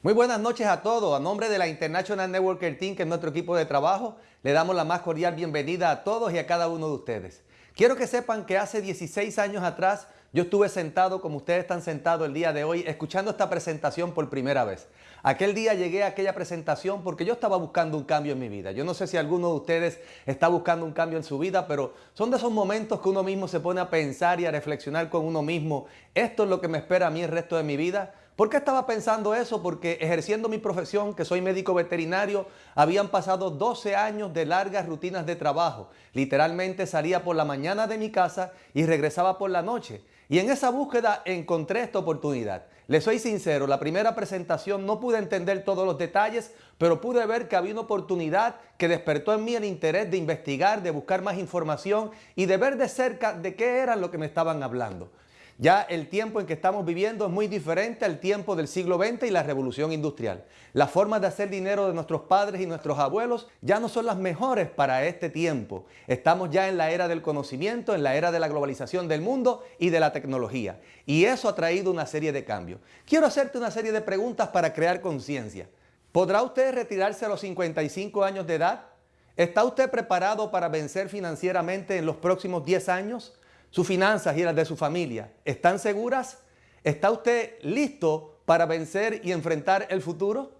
Muy buenas noches a todos. A nombre de la International Networker Team, que es nuestro equipo de trabajo, le damos la más cordial bienvenida a todos y a cada uno de ustedes. Quiero que sepan que hace 16 años atrás yo estuve sentado como ustedes están sentados el día de hoy escuchando esta presentación por primera vez. Aquel día llegué a aquella presentación porque yo estaba buscando un cambio en mi vida. Yo no sé si alguno de ustedes está buscando un cambio en su vida, pero son de esos momentos que uno mismo se pone a pensar y a reflexionar con uno mismo. ¿Esto es lo que me espera a mí el resto de mi vida? ¿Por qué estaba pensando eso? Porque ejerciendo mi profesión, que soy médico veterinario, habían pasado 12 años de largas rutinas de trabajo. Literalmente salía por la mañana de mi casa y regresaba por la noche. Y en esa búsqueda encontré esta oportunidad. Le soy sincero, la primera presentación no pude entender todos los detalles, pero pude ver que había una oportunidad que despertó en mí el interés de investigar, de buscar más información y de ver de cerca de qué era lo que me estaban hablando. Ya el tiempo en que estamos viviendo es muy diferente al tiempo del siglo XX y la revolución industrial. Las formas de hacer dinero de nuestros padres y nuestros abuelos ya no son las mejores para este tiempo. Estamos ya en la era del conocimiento, en la era de la globalización del mundo y de la tecnología. Y eso ha traído una serie de cambios. Quiero hacerte una serie de preguntas para crear conciencia. ¿Podrá usted retirarse a los 55 años de edad? ¿Está usted preparado para vencer financieramente en los próximos 10 años? Sus finanzas y las de su familia, ¿están seguras? ¿Está usted listo para vencer y enfrentar el futuro?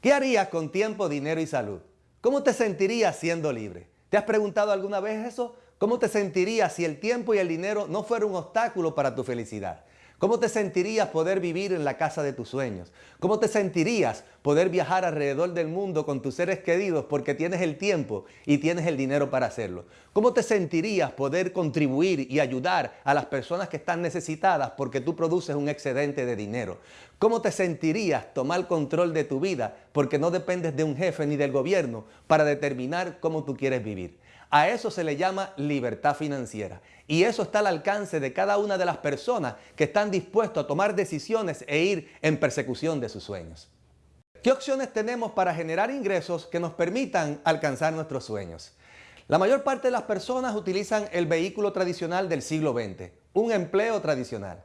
¿Qué harías con tiempo, dinero y salud? ¿Cómo te sentirías siendo libre? ¿Te has preguntado alguna vez eso? ¿Cómo te sentirías si el tiempo y el dinero no fueran un obstáculo para tu felicidad? ¿Cómo te sentirías poder vivir en la casa de tus sueños? ¿Cómo te sentirías poder viajar alrededor del mundo con tus seres queridos porque tienes el tiempo y tienes el dinero para hacerlo? ¿Cómo te sentirías poder contribuir y ayudar a las personas que están necesitadas porque tú produces un excedente de dinero? ¿Cómo te sentirías tomar control de tu vida porque no dependes de un jefe ni del gobierno para determinar cómo tú quieres vivir? A eso se le llama libertad financiera. Y eso está al alcance de cada una de las personas que están dispuestos a tomar decisiones e ir en persecución de sus sueños. ¿Qué opciones tenemos para generar ingresos que nos permitan alcanzar nuestros sueños? La mayor parte de las personas utilizan el vehículo tradicional del siglo XX, un empleo tradicional.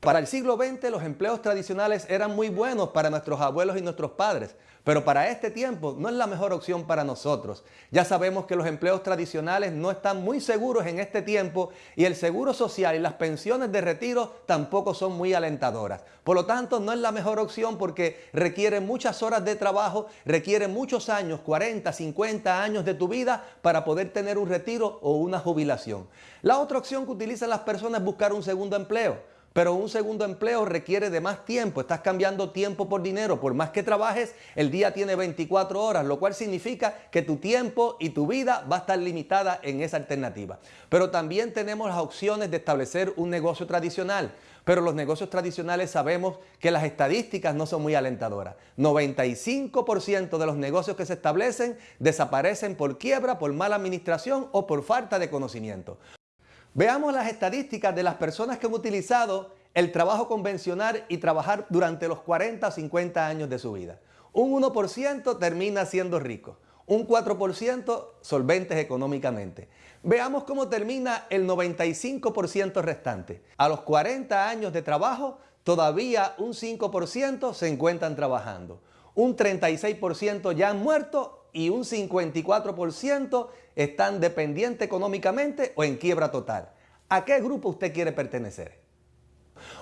Para el siglo XX los empleos tradicionales eran muy buenos para nuestros abuelos y nuestros padres, pero para este tiempo no es la mejor opción para nosotros. Ya sabemos que los empleos tradicionales no están muy seguros en este tiempo y el seguro social y las pensiones de retiro tampoco son muy alentadoras. Por lo tanto, no es la mejor opción porque requiere muchas horas de trabajo, requiere muchos años, 40, 50 años de tu vida para poder tener un retiro o una jubilación. La otra opción que utilizan las personas es buscar un segundo empleo. Pero un segundo empleo requiere de más tiempo, estás cambiando tiempo por dinero, por más que trabajes, el día tiene 24 horas, lo cual significa que tu tiempo y tu vida va a estar limitada en esa alternativa. Pero también tenemos las opciones de establecer un negocio tradicional, pero los negocios tradicionales sabemos que las estadísticas no son muy alentadoras. 95% de los negocios que se establecen desaparecen por quiebra, por mala administración o por falta de conocimiento. Veamos las estadísticas de las personas que han utilizado el trabajo convencional y trabajar durante los 40 o 50 años de su vida. Un 1% termina siendo rico, un 4% solventes económicamente. Veamos cómo termina el 95% restante. A los 40 años de trabajo, todavía un 5% se encuentran trabajando. Un 36% ya han muerto y un 54% están dependientes económicamente o en quiebra total. ¿A qué grupo usted quiere pertenecer?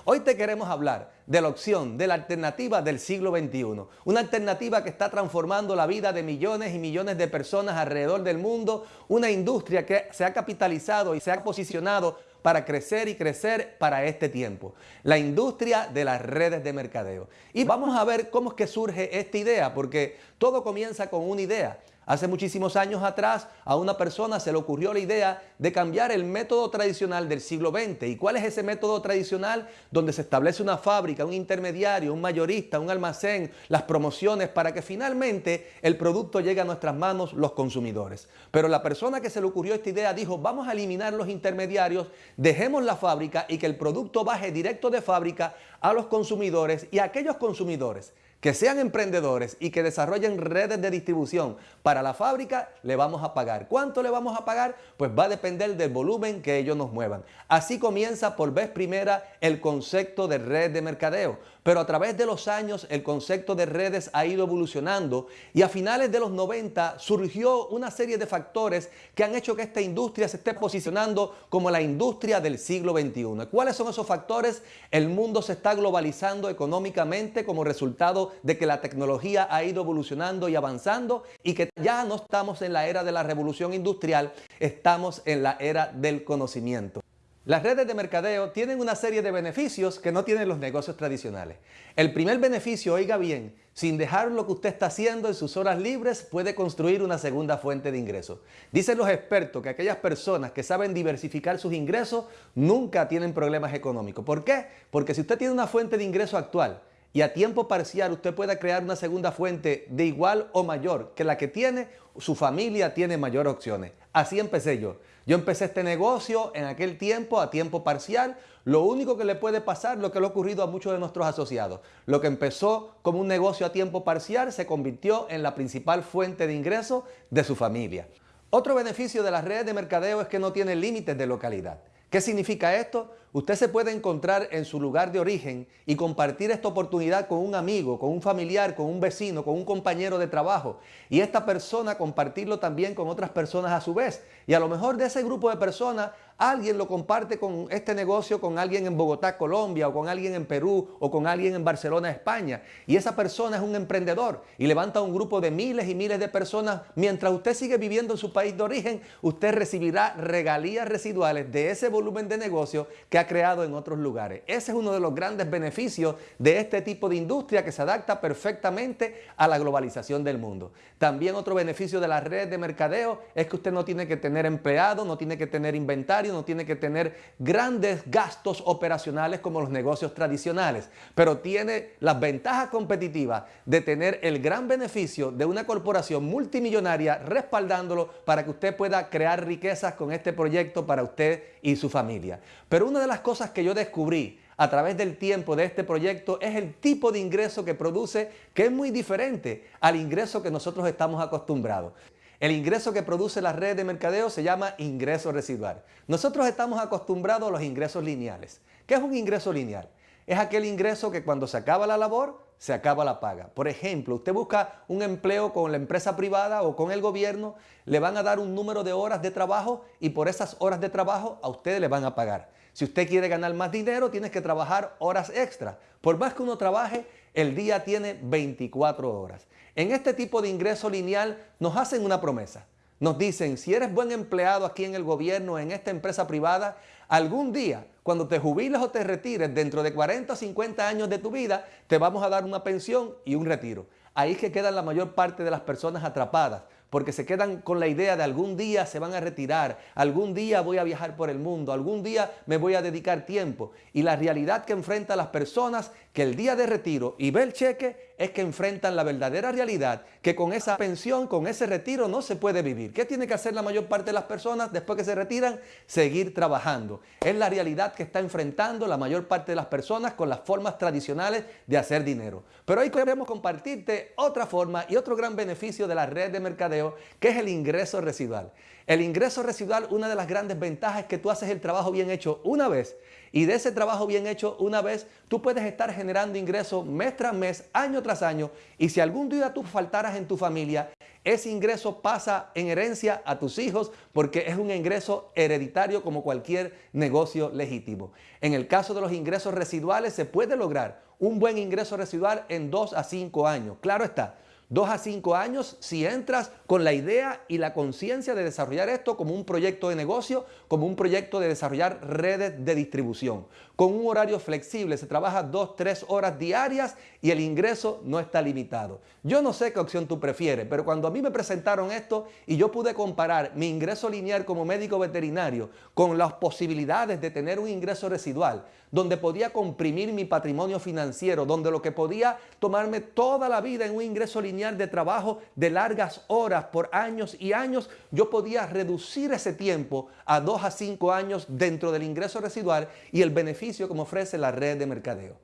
Hoy te queremos hablar de la opción, de la alternativa del siglo XXI. Una alternativa que está transformando la vida de millones y millones de personas alrededor del mundo. Una industria que se ha capitalizado y se ha posicionado para crecer y crecer para este tiempo. La industria de las redes de mercadeo. Y vamos a ver cómo es que surge esta idea, porque todo comienza con una idea. Hace muchísimos años atrás a una persona se le ocurrió la idea de cambiar el método tradicional del siglo XX. ¿Y cuál es ese método tradicional? Donde se establece una fábrica, un intermediario, un mayorista, un almacén, las promociones para que finalmente el producto llegue a nuestras manos los consumidores. Pero la persona que se le ocurrió esta idea dijo vamos a eliminar los intermediarios, dejemos la fábrica y que el producto baje directo de fábrica a los consumidores y aquellos consumidores que sean emprendedores y que desarrollen redes de distribución para la fábrica, le vamos a pagar. ¿Cuánto le vamos a pagar? Pues va a depender del volumen que ellos nos muevan. Así comienza por vez primera el concepto de red de mercadeo. Pero a través de los años el concepto de redes ha ido evolucionando y a finales de los 90 surgió una serie de factores que han hecho que esta industria se esté posicionando como la industria del siglo XXI. ¿Cuáles son esos factores? El mundo se está globalizando económicamente como resultado de que la tecnología ha ido evolucionando y avanzando y que ya no estamos en la era de la revolución industrial, estamos en la era del conocimiento. Las redes de mercadeo tienen una serie de beneficios que no tienen los negocios tradicionales. El primer beneficio, oiga bien, sin dejar lo que usted está haciendo en sus horas libres, puede construir una segunda fuente de ingresos. Dicen los expertos que aquellas personas que saben diversificar sus ingresos nunca tienen problemas económicos. ¿Por qué? Porque si usted tiene una fuente de ingreso actual y a tiempo parcial usted pueda crear una segunda fuente de igual o mayor que la que tiene, su familia tiene mayor opciones. Así empecé yo. Yo empecé este negocio en aquel tiempo a tiempo parcial. Lo único que le puede pasar, lo que le ha ocurrido a muchos de nuestros asociados. Lo que empezó como un negocio a tiempo parcial se convirtió en la principal fuente de ingreso de su familia. Otro beneficio de las redes de mercadeo es que no tienen límites de localidad. ¿Qué significa esto? Usted se puede encontrar en su lugar de origen y compartir esta oportunidad con un amigo, con un familiar, con un vecino, con un compañero de trabajo. Y esta persona compartirlo también con otras personas a su vez. Y a lo mejor de ese grupo de personas alguien lo comparte con este negocio con alguien en Bogotá, Colombia, o con alguien en Perú, o con alguien en Barcelona, España. Y esa persona es un emprendedor y levanta un grupo de miles y miles de personas. Mientras usted sigue viviendo en su país de origen, usted recibirá regalías residuales de ese volumen de negocio que ha creado en otros lugares. Ese es uno de los grandes beneficios de este tipo de industria que se adapta perfectamente a la globalización del mundo. También otro beneficio de las redes de mercadeo es que usted no tiene que tener empleados, no tiene que tener inventario, no tiene que tener grandes gastos operacionales como los negocios tradicionales, pero tiene las ventajas competitivas de tener el gran beneficio de una corporación multimillonaria respaldándolo para que usted pueda crear riquezas con este proyecto para usted y su familia. Pero una de las cosas que yo descubrí a través del tiempo de este proyecto es el tipo de ingreso que produce que es muy diferente al ingreso que nosotros estamos acostumbrados. El ingreso que produce la red de mercadeo se llama ingreso residual. Nosotros estamos acostumbrados a los ingresos lineales. ¿Qué es un ingreso lineal? Es aquel ingreso que cuando se acaba la labor, se acaba la paga. Por ejemplo, usted busca un empleo con la empresa privada o con el gobierno, le van a dar un número de horas de trabajo y por esas horas de trabajo a usted le van a pagar. Si usted quiere ganar más dinero, tienes que trabajar horas extra. Por más que uno trabaje, el día tiene 24 horas. En este tipo de ingreso lineal nos hacen una promesa. Nos dicen, si eres buen empleado aquí en el gobierno, en esta empresa privada, algún día, cuando te jubiles o te retires dentro de 40 o 50 años de tu vida, te vamos a dar una pensión y un retiro. Ahí es que quedan la mayor parte de las personas atrapadas, porque se quedan con la idea de algún día se van a retirar, algún día voy a viajar por el mundo, algún día me voy a dedicar tiempo. Y la realidad que enfrentan las personas que el día de retiro y ve el cheque es que enfrentan la verdadera realidad que con esa pensión, con ese retiro no se puede vivir. ¿Qué tiene que hacer la mayor parte de las personas después que se retiran? Seguir trabajando. Es la realidad que está enfrentando la mayor parte de las personas con las formas tradicionales de hacer dinero. Pero hoy queremos compartirte otra forma y otro gran beneficio de la red de mercadeo que es el ingreso residual. El ingreso residual, una de las grandes ventajas es que tú haces el trabajo bien hecho una vez y de ese trabajo bien hecho una vez, tú puedes estar generando ingresos mes tras mes, año tras año. Y si algún día tú faltaras en tu familia, ese ingreso pasa en herencia a tus hijos porque es un ingreso hereditario como cualquier negocio legítimo. En el caso de los ingresos residuales se puede lograr un buen ingreso residual en dos a cinco años. Claro está, Dos a cinco años si entras con la idea y la conciencia de desarrollar esto como un proyecto de negocio, como un proyecto de desarrollar redes de distribución. Con un horario flexible, se trabaja dos, tres horas diarias y el ingreso no está limitado. Yo no sé qué opción tú prefieres, pero cuando a mí me presentaron esto y yo pude comparar mi ingreso lineal como médico veterinario con las posibilidades de tener un ingreso residual, donde podía comprimir mi patrimonio financiero, donde lo que podía tomarme toda la vida en un ingreso lineal de trabajo de largas horas por años y años, yo podía reducir ese tiempo a dos a cinco años dentro del ingreso residual y el beneficio como ofrece la red de mercadeo.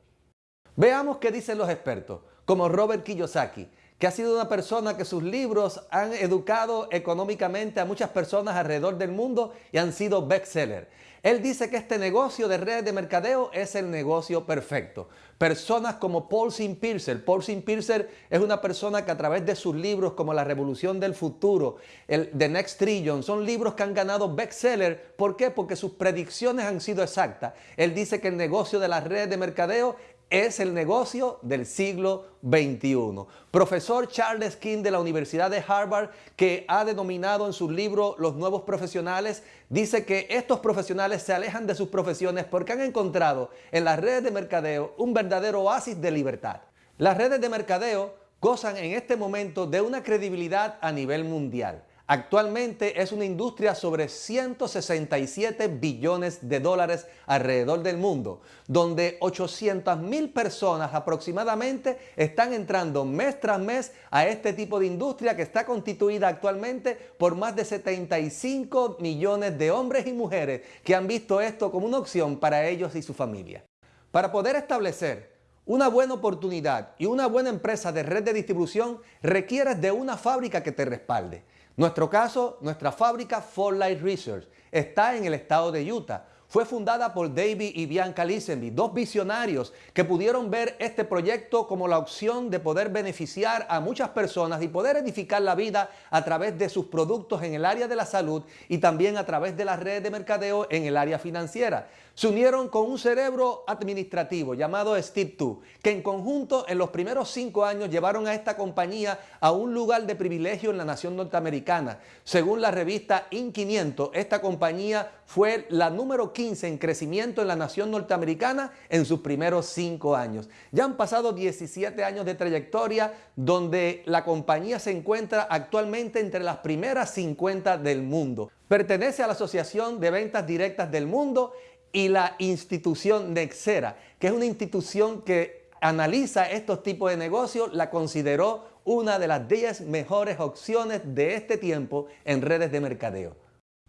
Veamos qué dicen los expertos, como Robert Kiyosaki, que ha sido una persona que sus libros han educado económicamente a muchas personas alrededor del mundo y han sido bestsellers. Él dice que este negocio de redes de mercadeo es el negocio perfecto. Personas como Paul Piercer. Paul Piercer es una persona que a través de sus libros como La Revolución del Futuro, el The Next Trillion, son libros que han ganado bestseller. ¿Por qué? Porque sus predicciones han sido exactas. Él dice que el negocio de las redes de mercadeo es el negocio del siglo XXI. Profesor Charles King de la Universidad de Harvard, que ha denominado en su libro Los Nuevos Profesionales, dice que estos profesionales se alejan de sus profesiones porque han encontrado en las redes de mercadeo un verdadero oasis de libertad. Las redes de mercadeo gozan en este momento de una credibilidad a nivel mundial. Actualmente es una industria sobre 167 billones de dólares alrededor del mundo, donde 800 mil personas aproximadamente están entrando mes tras mes a este tipo de industria que está constituida actualmente por más de 75 millones de hombres y mujeres que han visto esto como una opción para ellos y su familia. Para poder establecer una buena oportunidad y una buena empresa de red de distribución requieres de una fábrica que te respalde. Nuestro caso, nuestra fábrica For Light Research está en el estado de Utah. Fue fundada por David y Bianca Lisenby, dos visionarios que pudieron ver este proyecto como la opción de poder beneficiar a muchas personas y poder edificar la vida a través de sus productos en el área de la salud y también a través de las redes de mercadeo en el área financiera se unieron con un cerebro administrativo llamado Steve 2, que en conjunto en los primeros cinco años llevaron a esta compañía a un lugar de privilegio en la nación norteamericana. Según la revista In500, esta compañía fue la número 15 en crecimiento en la nación norteamericana en sus primeros cinco años. Ya han pasado 17 años de trayectoria donde la compañía se encuentra actualmente entre las primeras 50 del mundo. Pertenece a la Asociación de Ventas Directas del Mundo y la institución Nexera, que es una institución que analiza estos tipos de negocios, la consideró una de las 10 mejores opciones de este tiempo en redes de mercadeo.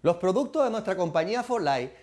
Los productos de nuestra compañía For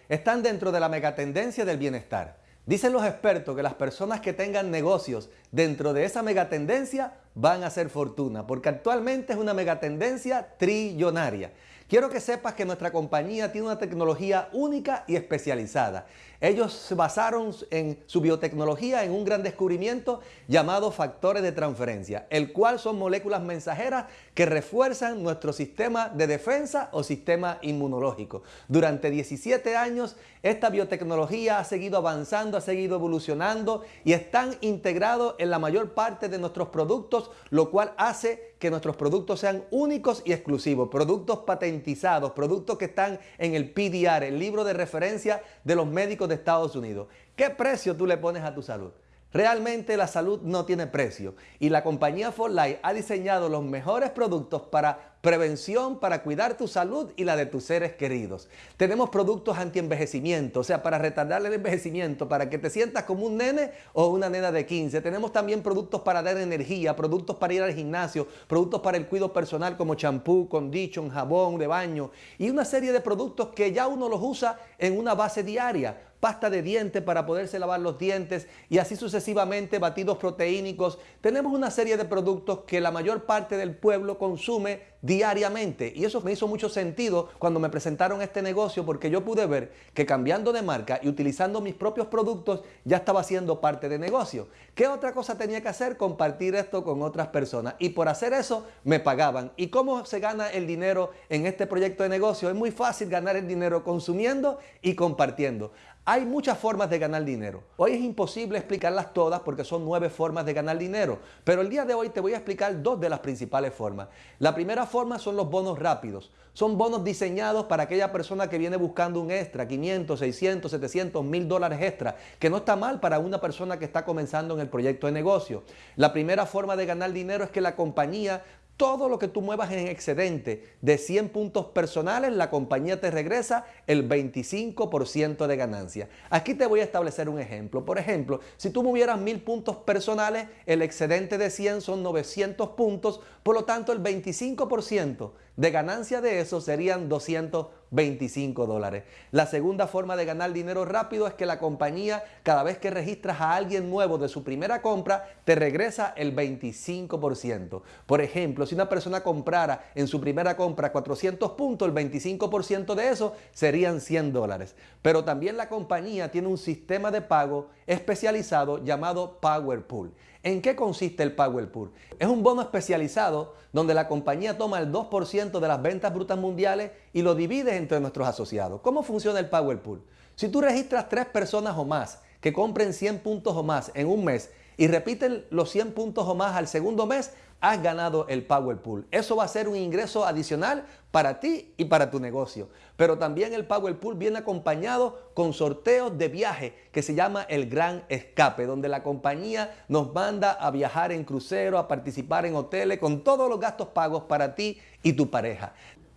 están dentro de la megatendencia del bienestar. Dicen los expertos que las personas que tengan negocios dentro de esa megatendencia van a hacer fortuna, porque actualmente es una megatendencia trillonaria. Quiero que sepas que nuestra compañía tiene una tecnología única y especializada. Ellos se basaron en su biotecnología en un gran descubrimiento llamado factores de transferencia, el cual son moléculas mensajeras que refuerzan nuestro sistema de defensa o sistema inmunológico. Durante 17 años esta biotecnología ha seguido avanzando, ha seguido evolucionando y están integrados en la mayor parte de nuestros productos, lo cual hace que nuestros productos sean únicos y exclusivos, productos patentizados, productos que están en el PDR, el libro de referencia de los médicos de Estados Unidos. ¿Qué precio tú le pones a tu salud? Realmente la salud no tiene precio y la compañía For Life ha diseñado los mejores productos para prevención, para cuidar tu salud y la de tus seres queridos. Tenemos productos anti-envejecimiento, o sea, para retardar el envejecimiento, para que te sientas como un nene o una nena de 15. Tenemos también productos para dar energía, productos para ir al gimnasio, productos para el cuidado personal como champú, condition, jabón de baño y una serie de productos que ya uno los usa en una base diaria pasta de dientes para poderse lavar los dientes y así sucesivamente, batidos proteínicos. Tenemos una serie de productos que la mayor parte del pueblo consume diariamente. Y eso me hizo mucho sentido cuando me presentaron este negocio porque yo pude ver que cambiando de marca y utilizando mis propios productos ya estaba siendo parte de negocio. ¿Qué otra cosa tenía que hacer? Compartir esto con otras personas. Y por hacer eso me pagaban. ¿Y cómo se gana el dinero en este proyecto de negocio? Es muy fácil ganar el dinero consumiendo y compartiendo. Hay muchas formas de ganar dinero. Hoy es imposible explicarlas todas porque son nueve formas de ganar dinero, pero el día de hoy te voy a explicar dos de las principales formas. La primera forma son los bonos rápidos. Son bonos diseñados para aquella persona que viene buscando un extra, 500, 600, 700, 1000 dólares extra, que no está mal para una persona que está comenzando en el proyecto de negocio. La primera forma de ganar dinero es que la compañía todo lo que tú muevas en excedente de 100 puntos personales, la compañía te regresa el 25% de ganancia. Aquí te voy a establecer un ejemplo. Por ejemplo, si tú movieras 1000 puntos personales, el excedente de 100 son 900 puntos, por lo tanto el 25% de ganancia de eso serían 225 dólares. La segunda forma de ganar dinero rápido es que la compañía, cada vez que registras a alguien nuevo de su primera compra, te regresa el 25%. Por ejemplo, si una persona comprara en su primera compra 400 puntos, el 25% de eso serían 100 dólares. Pero también la compañía tiene un sistema de pago especializado llamado PowerPool. ¿En qué consiste el Powerpool? Es un bono especializado donde la compañía toma el 2% de las ventas brutas mundiales y lo divide entre nuestros asociados. ¿Cómo funciona el Powerpool? Si tú registras tres personas o más que compren 100 puntos o más en un mes y repiten los 100 puntos o más al segundo mes, has ganado el Power Pool. Eso va a ser un ingreso adicional para ti y para tu negocio. Pero también el Power Pool viene acompañado con sorteos de viaje que se llama el Gran Escape, donde la compañía nos manda a viajar en crucero, a participar en hoteles, con todos los gastos pagos para ti y tu pareja.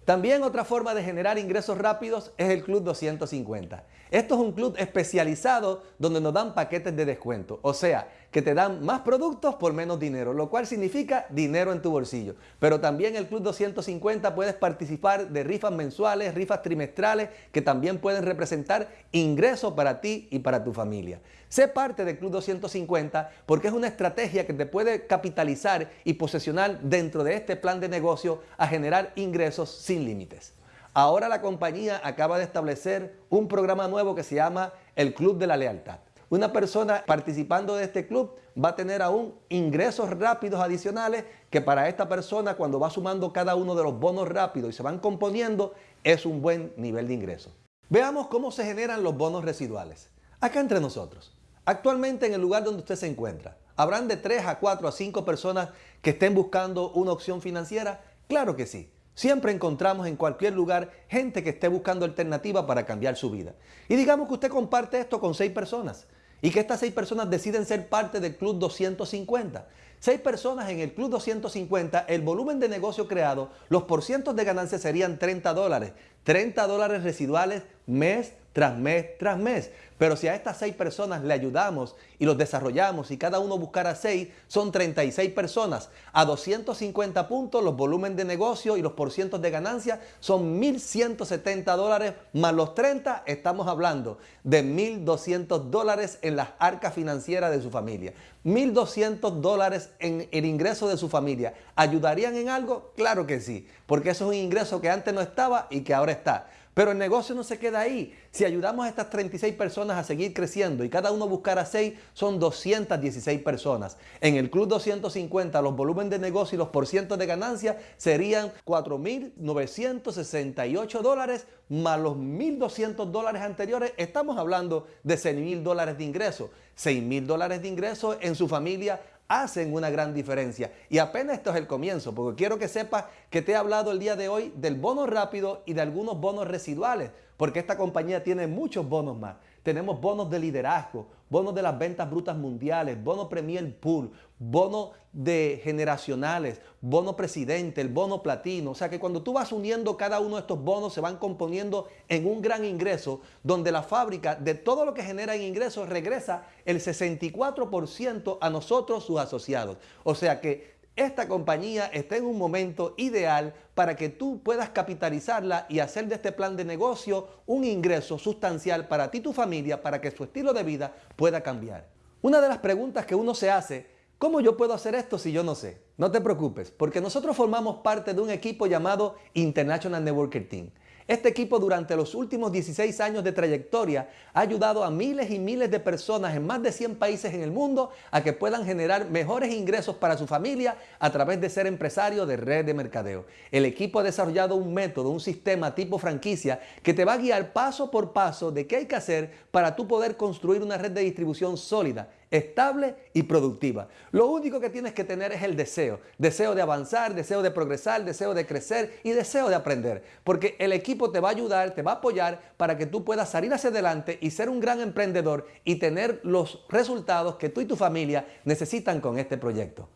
También otra forma de generar ingresos rápidos es el Club 250. Esto es un club especializado donde nos dan paquetes de descuento, o sea, que te dan más productos por menos dinero, lo cual significa dinero en tu bolsillo. Pero también el Club 250 puedes participar de rifas mensuales, rifas trimestrales, que también pueden representar ingresos para ti y para tu familia. Sé parte del Club 250 porque es una estrategia que te puede capitalizar y posesionar dentro de este plan de negocio a generar ingresos sin límites. Ahora la compañía acaba de establecer un programa nuevo que se llama el Club de la Lealtad. Una persona participando de este club va a tener aún ingresos rápidos adicionales que para esta persona cuando va sumando cada uno de los bonos rápidos y se van componiendo es un buen nivel de ingreso. Veamos cómo se generan los bonos residuales. Acá entre nosotros. Actualmente en el lugar donde usted se encuentra, ¿habrán de 3 a 4 a 5 personas que estén buscando una opción financiera? Claro que sí. Siempre encontramos en cualquier lugar gente que esté buscando alternativa para cambiar su vida. Y digamos que usted comparte esto con seis personas y que estas seis personas deciden ser parte del Club 250. Seis personas en el Club 250, el volumen de negocio creado, los porcientos de ganancia serían 30 dólares. 30 dólares residuales mes tras mes tras mes. Pero si a estas seis personas le ayudamos y los desarrollamos y cada uno buscara seis, son 36 personas. A 250 puntos los volúmenes de negocio y los porcientos de ganancia son 1.170 dólares más los 30, estamos hablando de 1.200 dólares en las arcas financieras de su familia. 1.200 dólares en el ingreso de su familia. ¿Ayudarían en algo? Claro que sí, porque eso es un ingreso que antes no estaba y que ahora está. Pero el negocio no se queda ahí. Si ayudamos a estas 36 personas a seguir creciendo y cada uno buscara 6, son 216 personas. En el Club 250 los volúmenes de negocio y los porcientos de ganancia serían 4.968 dólares más los 1.200 dólares anteriores. Estamos hablando de 6.000 dólares de ingreso. 6.000 dólares de ingreso en su familia hacen una gran diferencia. Y apenas esto es el comienzo, porque quiero que sepas que te he hablado el día de hoy del bono rápido y de algunos bonos residuales, porque esta compañía tiene muchos bonos más. Tenemos bonos de liderazgo, bonos de las ventas brutas mundiales, bono Premier Pool, bono de generacionales, bono presidente, el bono platino. O sea que cuando tú vas uniendo cada uno de estos bonos se van componiendo en un gran ingreso donde la fábrica de todo lo que genera en ingresos regresa el 64% a nosotros sus asociados. O sea que esta compañía está en un momento ideal para que tú puedas capitalizarla y hacer de este plan de negocio un ingreso sustancial para ti y tu familia para que su estilo de vida pueda cambiar. Una de las preguntas que uno se hace, ¿cómo yo puedo hacer esto si yo no sé? No te preocupes, porque nosotros formamos parte de un equipo llamado International Networker Team. Este equipo durante los últimos 16 años de trayectoria ha ayudado a miles y miles de personas en más de 100 países en el mundo a que puedan generar mejores ingresos para su familia a través de ser empresario de red de mercadeo. El equipo ha desarrollado un método, un sistema tipo franquicia que te va a guiar paso por paso de qué hay que hacer para tú poder construir una red de distribución sólida estable y productiva. Lo único que tienes que tener es el deseo. Deseo de avanzar, deseo de progresar, deseo de crecer y deseo de aprender. Porque el equipo te va a ayudar, te va a apoyar para que tú puedas salir hacia adelante y ser un gran emprendedor y tener los resultados que tú y tu familia necesitan con este proyecto.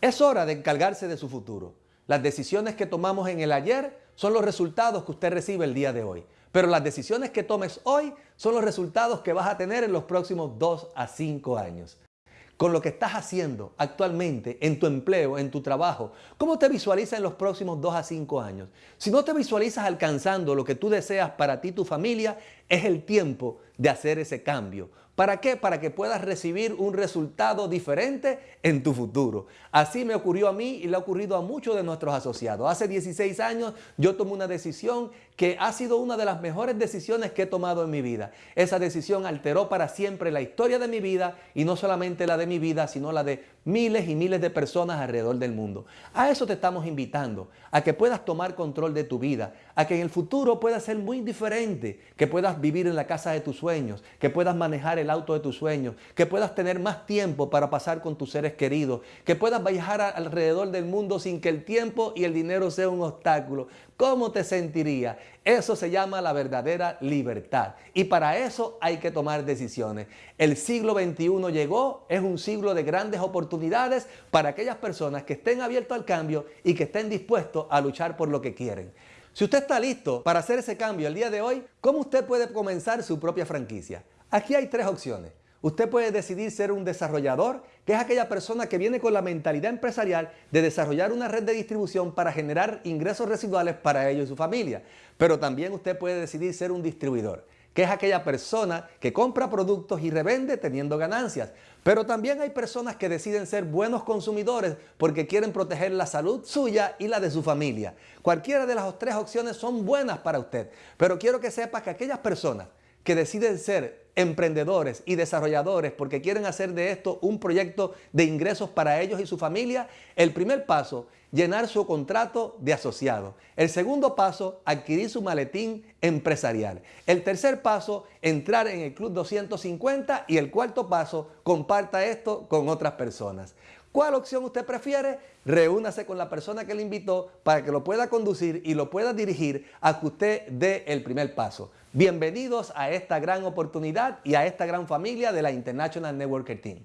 Es hora de encargarse de su futuro. Las decisiones que tomamos en el ayer son los resultados que usted recibe el día de hoy. Pero las decisiones que tomes hoy son los resultados que vas a tener en los próximos 2 a 5 años. con lo que estás haciendo actualmente en tu empleo, en tu trabajo? ¿Cómo te visualizas en los próximos dos a cinco años? Si no te visualizas alcanzando lo que tú deseas para ti y tu familia, es el tiempo de hacer ese cambio. ¿Para qué? Para que puedas recibir un resultado diferente en tu futuro. Así me ocurrió a mí y le ha ocurrido a muchos de nuestros asociados. Hace 16 años yo tomé una decisión que ha sido una de las mejores decisiones que he tomado en mi vida. Esa decisión alteró para siempre la historia de mi vida y no solamente la de mi vida, sino la de miles y miles de personas alrededor del mundo. A eso te estamos invitando, a que puedas tomar control de tu vida, a que en el futuro pueda ser muy diferente, que puedas vivir en la casa de tus sueños, que puedas manejar el auto de tus sueños, que puedas tener más tiempo para pasar con tus seres queridos, que puedas viajar alrededor del mundo sin que el tiempo y el dinero sea un obstáculo. ¿Cómo te sentirías? Eso se llama la verdadera libertad. Y para eso hay que tomar decisiones. El siglo XXI llegó, es un siglo de grandes oportunidades para aquellas personas que estén abiertos al cambio y que estén dispuestos a luchar por lo que quieren. Si usted está listo para hacer ese cambio el día de hoy, ¿cómo usted puede comenzar su propia franquicia? Aquí hay tres opciones. Usted puede decidir ser un desarrollador, que es aquella persona que viene con la mentalidad empresarial de desarrollar una red de distribución para generar ingresos residuales para ellos y su familia. Pero también usted puede decidir ser un distribuidor, que es aquella persona que compra productos y revende teniendo ganancias. Pero también hay personas que deciden ser buenos consumidores porque quieren proteger la salud suya y la de su familia. Cualquiera de las tres opciones son buenas para usted, pero quiero que sepa que aquellas personas que deciden ser emprendedores y desarrolladores porque quieren hacer de esto un proyecto de ingresos para ellos y su familia, el primer paso, llenar su contrato de asociado. El segundo paso, adquirir su maletín empresarial. El tercer paso, entrar en el Club 250 y el cuarto paso, comparta esto con otras personas. ¿Cuál opción usted prefiere? Reúnase con la persona que le invitó para que lo pueda conducir y lo pueda dirigir a que usted dé el primer paso. Bienvenidos a esta gran oportunidad y a esta gran familia de la International Networker Team.